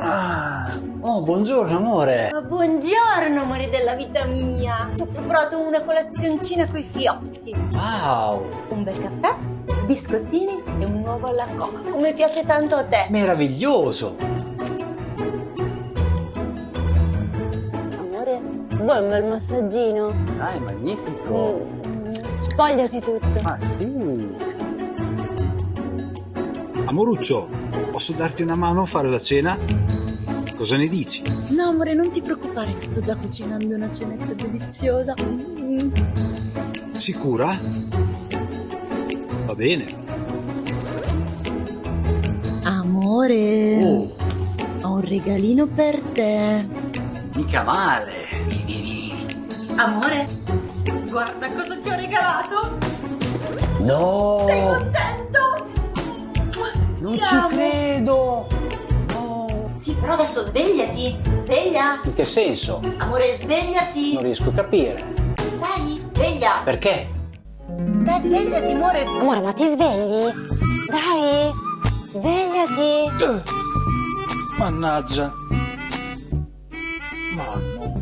Ah. Oh, buongiorno amore. Ma buongiorno, amore della vita mia. Ho preparato una colazioncina coi fiotti. Wow, Un bel caffè, biscottini e un uovo alla coca. Come piace tanto a te. meraviglioso. Amore, vuoi un bel massaggino? Dai, magnifico. Mm, Spogliati tutto. Ah, sì. Amoruccio, posso darti una mano a fare la cena? Cosa ne dici? No, amore, non ti preoccupare, sto già cucinando una cenetta deliziosa. Mm. Sicura? Va bene. Amore, Oh, ho un regalino per te. mica male. Amore, guarda cosa ti ho regalato. No, Contento? non Ti ci amo. credo. No. Sì, però adesso svegliati. Sveglia. In che senso? Amore, svegliati. Non riesco a capire. Dai, sveglia. Perché? Dai, svegliati, amore. Amore, ma ti svegli? Dai, svegliati. Mannaggia. Mamma.